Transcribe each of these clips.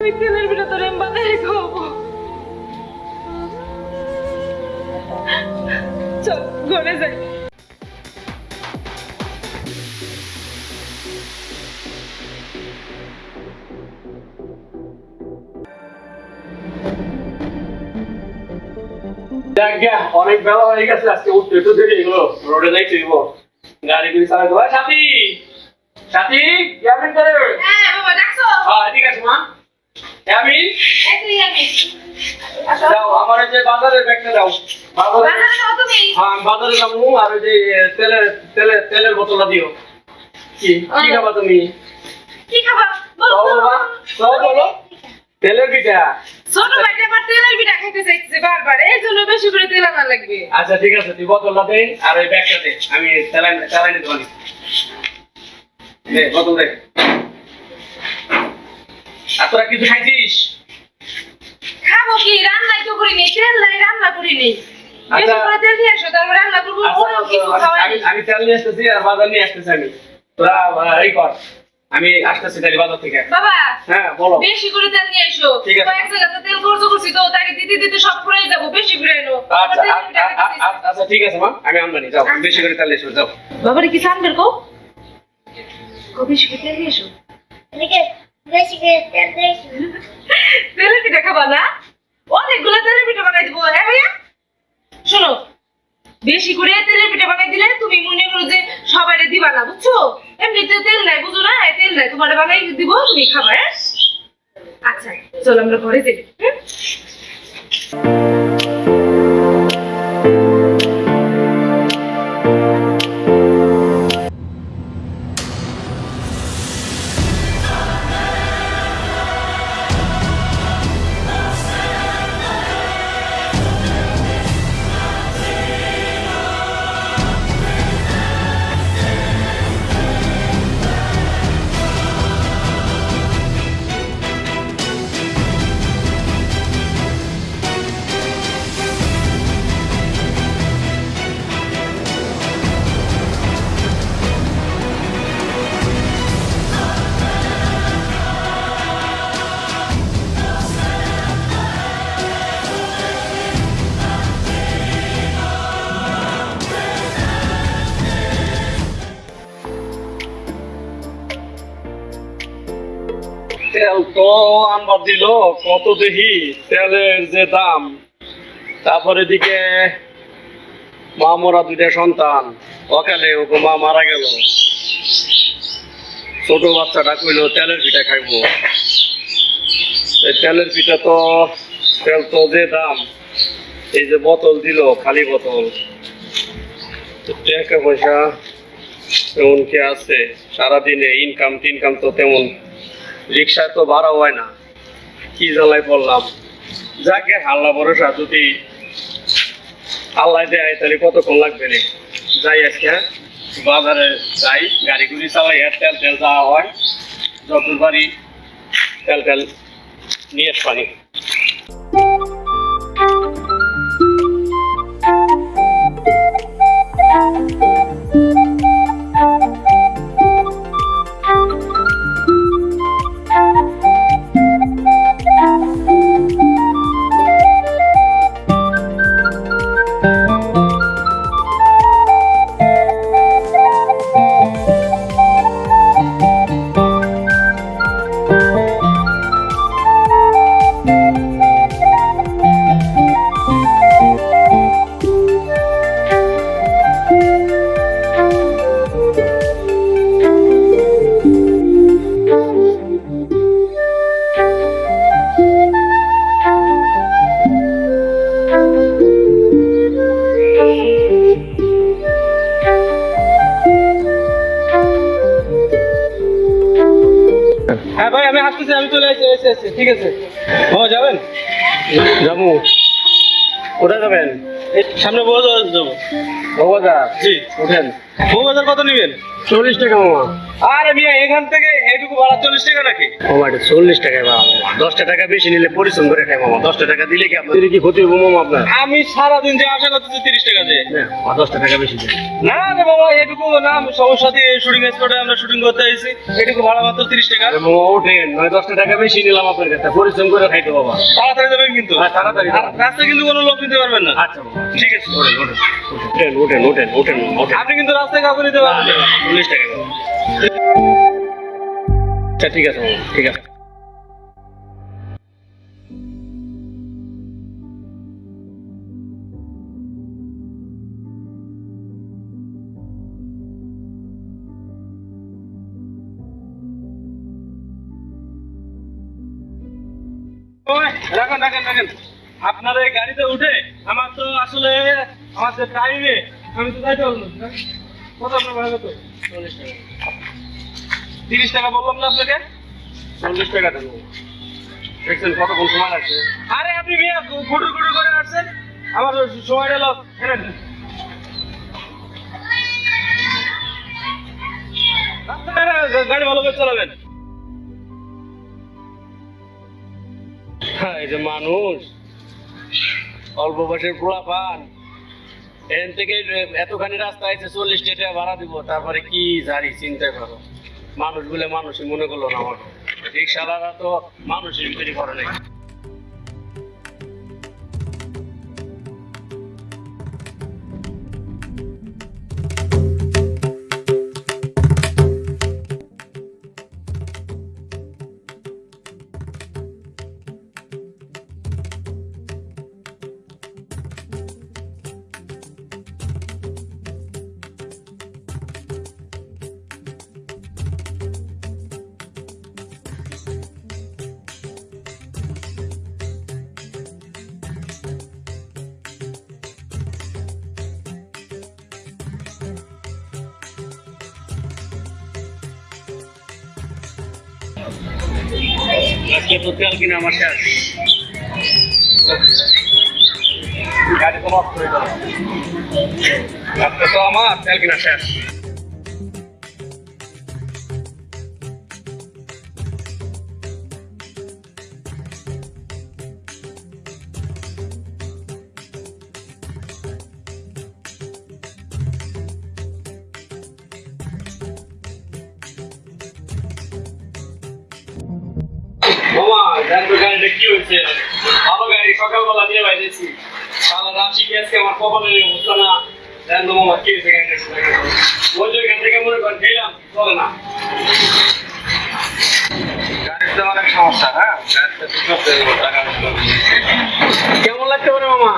আমি তেলের বানাই চল ঘরে যাই। অনেক বেলা হয়ে গেছে আজকে উঠতে একটু দেরি এগুলো রোডে যাই তুইব গাড়ি গুলি চালাতে হয় সাথী! সাথী কেমন করে হ্যাঁ বাবা ডাকছো? হ্যাঁ ঠিক আছে মা। আমি? যাও আমার যে বাজারের ব্যাগটা দাও। বাজারে হ্যাঁ বাজারে যাব আর ওই যে তেলের তেলের তেলের বোতলটা দিও। কি কি খাবা তুমি? কি খাবা? বলো তেলের পিঠা। ছোট ভাইটা আবার তেলের পিঠা খাইতে চাইছে বারবার। এই জন্য বেশি করে তেল আনা লাগবে। আচ্ছা ঠিক আছে তুই বোতলটা দে আর ওই ব্যাগটা দে। আমি চালাই চালাই নিতে পারি দে বোতল দে। আর তোরা কিছু খাইছিস? খাব কি? রান্নাই তো করিনি তেল নাই রান্না করিনি। বেশি আচ্ছা। করে তেল নিয়ে আসো তারপর রান্না করব আচ্ছা, কিছু আমি- আমি আমি তেল নিয়ে আসতেছি আর বাজার নিয়ে আসতেছি আমি। তোরা এই কর। আমি আসতেছি তাহলে বাজার থেকে। বাবা হ্যাঁ বলো। বেশি করে তেল নিয়ে এসো ঠিক আছে। কয়েক জায়গাতে তেল খরচ করছি তো তাকে দিতে দিতে সব ফুরাই যাব বেশি করে এনো আচ্ছা আ- আচ্ছা ঠিক আছে মা। আমি আমদানি যাও। বেশি করে তেল এসো যাও। বাবারে কি সানবের কো কো বেশি করে তেল নিয়ে এসো এদিকে তেলের পিঠা বানাই দিব হ্যাঁ ভাইয়া? শোনো, বেশি করে তেলের পিঠা বানাই দিলে তুমি মনে করো যে সবাই দিবা না, বুঝছ? এমনিতে তেল নাই, বুঝো না? তেল নাই, তোমার বানাই দিব, তুমি খাবা হ্যাঁ? আচ্ছা চলো আমরা ঘরে যাই। তেল তো আনবার দিল, কত দেখি তেলের যে দাম। তারপরে দিকে মা মরা দুইটা সন্তান, অকালে ওকে মা মারা গেল। ছোট বাচ্চাটা কইলো, তেলের পিঠা খাইবো। তেলের পিঠা তো, তেল তো যে দাম, এই যে বোতল দিল, খালি বোতল। টাকা পয়সা তেমন কি আছে, সারাদিনে ইনকাম টিনকাম তো তেমন রিক্সায় তো ভাড়া হয় না। কি জ্বালায় পড়লাম? যাকে হাল্লা ভরসা যদি আল্লাহ দেয়, তাহলে কতক্ষণ লাগবে রে? যাই আজকে হ্যাঁ? বাজারে যাই গাড়ি গুড়ি চালাই আর তেল তেল যাওয়া হয় যত বাড়ি তেল তেল নিয়ে পানি। হ্যাঁ ভাই আমি আসতেছি আমি চলে আসছি এসে এসে ঠিক আছে? ও যাবেন? যাব। কোথায় যাবেন? এই সামনে বউবাজার যাব। বউবাজার জি। ওঠেন বউবাজার কত নেবেন? চল্লিশ টাকা মামা। আরে মিয়া এখান থেকে এইটুকু ভাড়া চল্লিশ টাকা নাকি? মামা চল্লিশ টাকায় পাবো মামা। দশটা টাকা বেশি নিলে পরিশ্রম করে খাই মামা। দশটা টাকা দিলে কি আপনার কি ক্ষতি হব মামা আপনার? আমি সারাদিন যে আশা করতেছি তিরিশ টাকা দিয়ে। দশটা টাকা বেশি না রে বাবা এটুকু না সমস্যা দিয়ে শুটিং স্পটে আমরা শুটিং করতে এসেছি এটুকু ভাড়া মাত্র তিরিশ টাকা। মামা ওঠেন নয় দশটা টাকা বেশি নিলাম আপনার কাছে। পরিশ্রম করে খাইতে বাবা। তাড়াতাড়ি যাবেন কিন্তু। হ্যাঁ, তাড়াতাড়ি রাস্তায় কিন্তু কোনো লোক নিতে পারবেন না। আচ্ছা ঠিক আছে। ওঠেন ওঠেন ওঠেন ওঠেন ওঠেন ওঠেন। আপনি কিন্তু রাস্তায় কাউকে নিতে পারবেন না। চল্লিশ টাকা। আচ্ছা ঠিক আছে ঠিক আছে। এই গাড়িতে উঠে আমার তো আসলে আমার যে টাইমে আমি তো যাইতে পারব কত আপনার ভাড়া কত তিরিশ টাকা বললাম না আপনাকে? চল্লিশ টাকা দেবো। দেখছেন কতক্ষণ সময় লাগছে? আরে আপনি মিয়া করে আসছেন? আমার সময় গাড়ি ভালো করে চালাবেন। এই যে মানুষ অল্প বয়সের পোলা পান এখান থেকে এতখানি রাস্তা আছে চল্লিশ টাকা ভাড়া দিব। তারপরে কি জারি চিন্তা করো। মানুষ বলে মানুষই মনে করল না আমার রিক্সাওয়ালারা তো মানুষই তৈরি করে নাই। আজকে তো কিনা আমার সাথে গাড়ি নষ্ট হয়ে গেল আজকে তো আমার, তেল কিনা শেষ বাইরেছি সারা রাশি গেছে আমার কপালের অবস্থা না দেখো মামা কি হয়েছে গাড়িটা ওই যে এখান থেকে মনে করেন গেলাম চলে না। গাড়ির তো অনেক সমস্যা হ্যাঁ। কেমন লাগতে পারে মামা?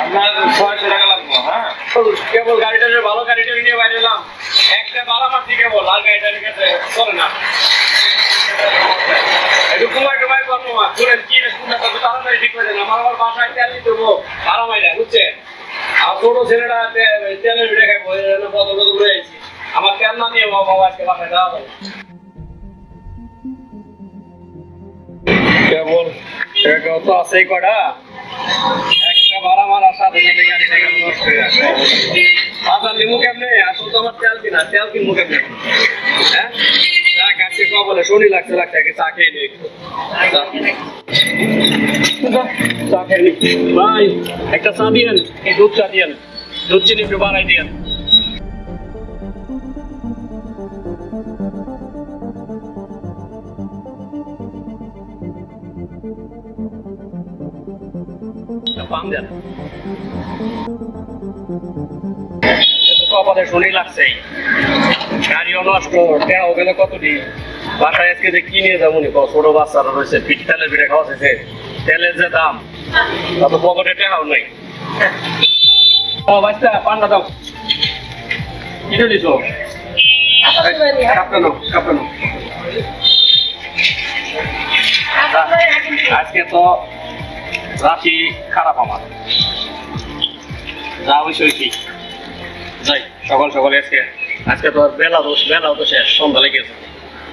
আপনার ছয়শো টাকা লাগবে হ্যাঁ? কেবল গাড়িটা ভালো গাড়িটা নিয়ে বাইরে এলাম। একটা বারা মারছি কেবল আর গাড়িটা চলে না। কুমার টুমার করব মা, শুনেন, কি তাড়াতাড়ি আমার নিতে দেবো আরামাইরা বুঝছেন? ছোট ছেলেটা তেলের ভিড়ে খাইবো বদল আমার তেল না নিয়ে বাবা আজকে বাসায় আছেই কটা? একটা ভাড়া মারার সাথে নষ্ট হয়ে যাচ্ছে। বাজার নিমু কেমনে? আসল তো আমার তেল কিনা? তেল কিনবো কেমনে? হ্যাঁ? আজকে কবলে শনি লাগছে লাগছে, আগে চা খেয়ে নি চা। খেয়ে নি। ভাই, একটা চা দিয়েন, এই দুধ চা দিয়েন। দুধ চিনি একটু বাড়াই দিয়েন। কপালে শনি লাগছে গাড়িও নষ্ট দেওয়া গেলে কত দিন বাসায় আজকে যে কিনে যাব নি ছোট বাচ্চারা রয়েছে, পিঠ পিঠে খাওয়াছে তেলের যে দাম তত পকেটে টেহাও নাই। তো খারাপ আমার। যা হয়েছে হয়েছি যাই, সকাল সকালে আজকে আজকে তো বেলা দোষ তো শেষ, সন্ধ্যা লেগেছে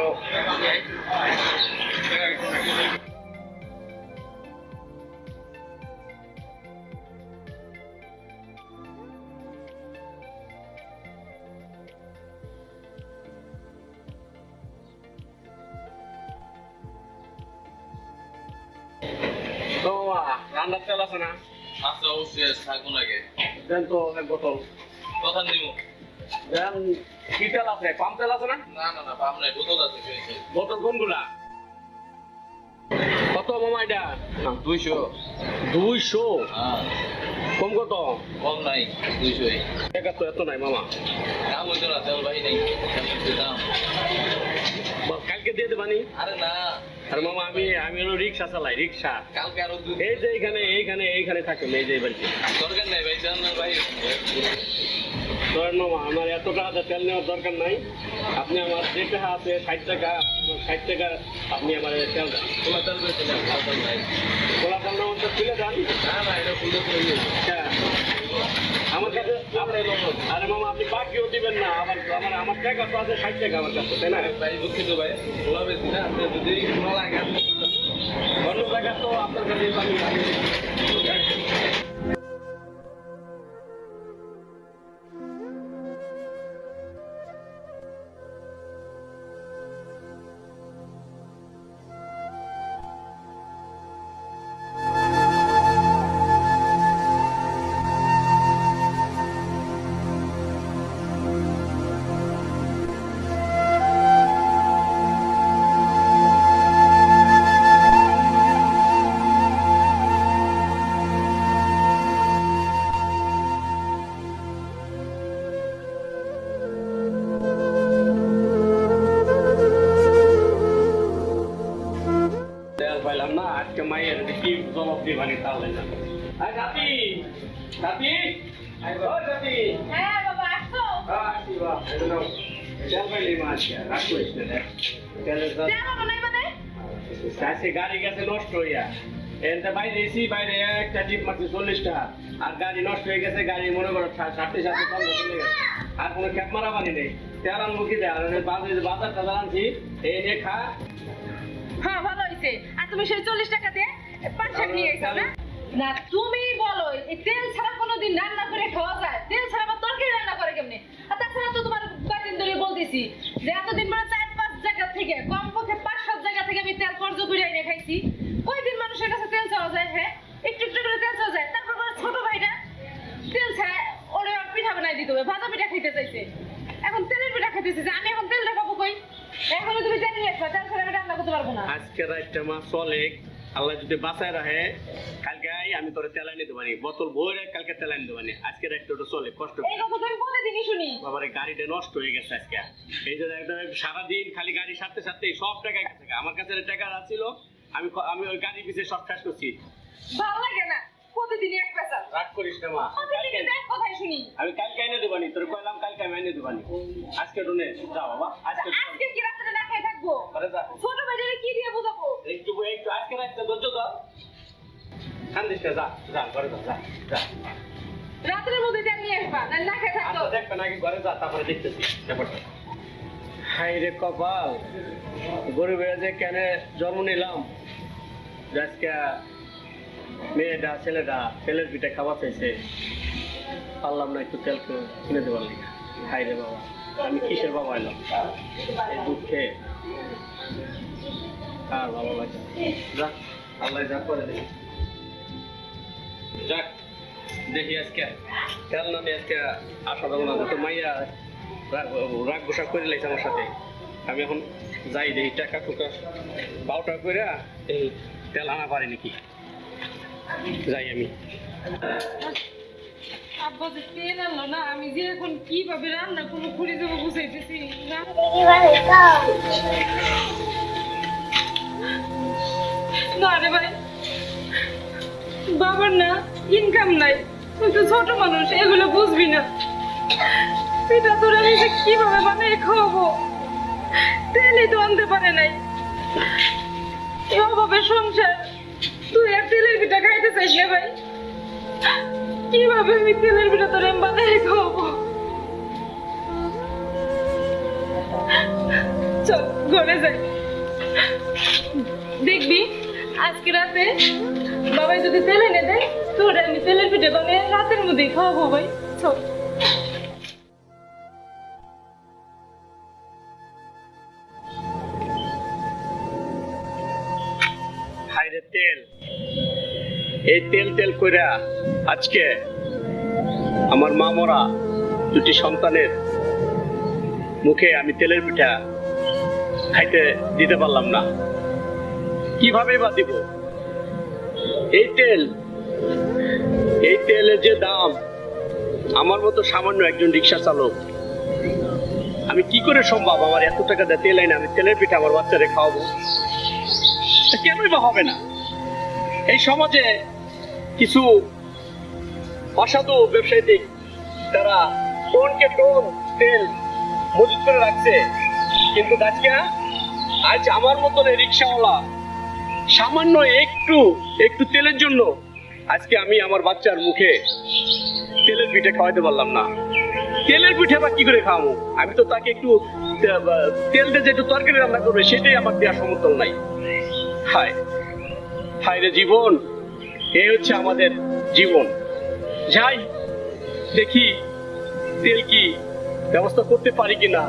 চল্লিশ তো তো মামা রান্নার তেল আছে না আচ্ছা অবশ্যই থাকুন আগে দেন তো বোতল কথা নিব দেন কি তেল আছে? পাম তেল আছে না? না না না পাম নাই বোতল আছে বোতল কোনগুলা? কত মামা এটা? দুইশো। দুইশো? হ্যাঁ। কম কত? কম নাই এত মামা। দাম হইতো না তেল নেই দাম। কালকে দিয়ে দেবানি? আরে না। আর মামা আমি আমি হলো রিক্সা চালাই রিক্সা। কালকে আরও এই যে এইখানে এইখানে এইখানে থাকে এই যে বাড়িতে। দরকার নাই ভাই জান না ভাই। ধরেন আমার এত টাকা তেল নেওয়ার দরকার নাই। আপনি আমার যে টাকা আছে ষাট টাকা ষাট টাকা আপনি আমার তেল দেন। তোমার তেল না খোলা তেল তো তুলে দেন। না না হ্যাঁ। আমার কাছে আরে মামা। আপনি বাকিও দিবেন না। আমার আমার আমার টাকা তো আছে ষাট টাকা আমার কাছে তাই না? ভাই দুঃখিত ভাই খোলা বেশি না আপনি যদি খোলা লাগে। অন্য জায়গা তো আপনার কাছে গাড়ি গেছে নষ্ট হইয়া। বাইরে এসি বাইরে একটা টিপ মারছে চল্লিশটা। আর গাড়ি নষ্ট হয়ে গেছে গাড়ি মনে করো সা- ষাটটি চলে গেছে। আর কোনো ক্যাপ মারা পানি নেই। তেল আনব দেয়? বাজার বাজার টাজার আনছি এই নিয়ে খা। হ্যাঁ ভালো হয়েছে আর তুমি সেই চল্লিশ টাকা দিয়ে পাঁচ শাক নিয়ে এসো না? না তুমি বলো তেল ছাড়া কোনোদিন রান্না করে খাওয়া যায়? তেল ছাড়া আবার তরকারি রান্না করে কেমনে আর তাছাড়া তো তোমার কয়েকদিন বলতেছি যে এতদিন মানে চার পাঁচ জায়গা থেকে কমপক্ষে পাঁচ, সাত জায়গা থেকে আমি তেল খরচ করে এনে খাইছি। কয়দিন মানুষের কাছে তেল চাওয়া যায় হ্যাঁ? একটু একটু করে তেল চাওয়া যায়। তারপর ছোট ভাইটা তেল ছাড়া ওরে পিঠা বানাই দিতে হবে, ভাজা পিঠা খাইতে চাইছে। এখন তেলের পিঠা খাইতেছে, যে আমি এখন তেল দেখাবো কই? এখন তুমি তেল নিয়ে আসবা, তেল ছাড়া আমি রান্না করতে পারব না। আজকে রাতটা মা চলে। আল্লাহ যদি বাঁচায় রাখে, কালকে আমি তোরে তেলাই নিতে পারি বোতল ভরে কালকে তেলাই নিতে পারি আজকে রাতটা ওটা চলে কষ্ট এই কথা তো আমি প্রতিদিনই শুনি। বাবার গাড়িটা নষ্ট হয়ে গেছে আজকে। এই যে একদম সারাদিন খালি গাড়ি সারতে সারতে সব টাকা গেছে আমার কাছে টাকা ছিল আমি আমি ওই গাড়ির পিছিয়ে সব শেষ করছি। ভালো লাগে না। প্রতিদিনই এক পেশা রাগ করিস না মা। প্রতিদিনই এক কথাই শুনি। আমি কালকে এনে দেবানি তোর কইলাম কালকে আমি এনে দেবানি আজকে যা বাবা আজকে আজকে কি রাত্রে না খেয়ে থাকব? যা। ছোট কি দিয়ে বোঝাবো? একটু একটু। আজকে রাতটা ধৈর্য ধর। কান্দিস যা যা ঘরে যা যা যা রাত্রের মধ্যে তেল নিয়ে আসবা, না না খেয়ে থাকতো দেখবে নাকি ঘরে যা তারপরে দেখতেছি ব্যাপারটা হাই রে কপাল, গরিবের যে কেন জন্ম নিলাম? যে আজকে মেয়েটা, ছেলেটা ছেলের পিঠে খাওয়া চাইছে, পারলাম না একটু তেল কিনে দেবার লিগে। হাই রে বাবা, আমি কিসের বাবা এলাম? এই দুঃখে। আর ভালো লাগে যাক আল্লাহ যা করে যাক দেখি আজকে। না দিয়ে আজকে আশা দেবো না তো মাইয়া রাগ- গোসা করে লাইছে আমার সাথে। আমি এখন যাই দেখি, টাকা টুকা বারোটা করে এই তেল আনা পারি নাকি? যাই আমি। আব্বা যে না, আমি যে এখন রান্না কোনো না। না রে ভাই, বাবার না ইনকাম নাই। তো ছোট মানুষ, এগুলো বুঝবি না। পিঠা তোর যে কীভাবে বানিয়ে খাওয়াবো? তেলই তো আনতে পারে নাই। এভাবে সংসার। তুই আর তেলের পিঠা খাইতে চাইস না ভাই? কীভাবে আমি তেলের পিঠা তোর বানিয়ে খাওয়াবো? চল, ঘরে যাই। দেখবি, আজকে রাতে বাবাই যদি তেলে এনে দেয় তোর আমি তেলের পিঠে বানিয়ে রাতের মধ্যেই খাওয়াবো ভাই। চল। তেল। এই তেল তেল কইরা আজকে আমার মা মরা দুটি সন্তানের মুখে আমি তেলের পিঠা খাইতে দিতে পারলাম না। কীভাবে বা দিব? এই তেল এই তেলের যে দাম, আমার মতো সামান্য একজন রিক্সা চালক, আমি কি করে সম্ভব আমার এত টাকা দিয়ে তেল আমি তেলের পিঠা আমার বাচ্চারে খাওয়াবো? কেনই বা হবে না? এই সমাজে কিছু অসাধু ব্যবসায়ী তারা টোনকে টোন, তেল মজুত করে রাখছে। কিন্তু আজকে, আজ আমার মতন রিক্সাওয়ালা সামান্য একটু একটু তেলের জন্য আজকে আমি আমার বাচ্চার মুখে তেলের পিঠে খাওয়াইতে পারলাম না। তেলের পিঠে বা কি করে খাওয়াবো? আমি তো তাকে একটু তেল দিয়ে যে একটু তরকারি রান্না করবে, সেটাই আমার দেওয়ার সমর্থন নাই। হায় হায় রে জীবন এই হচ্ছে আমাদের জীবন। যাই, দেখি তেল কি ব্যবস্থা করতে পারি কিনা।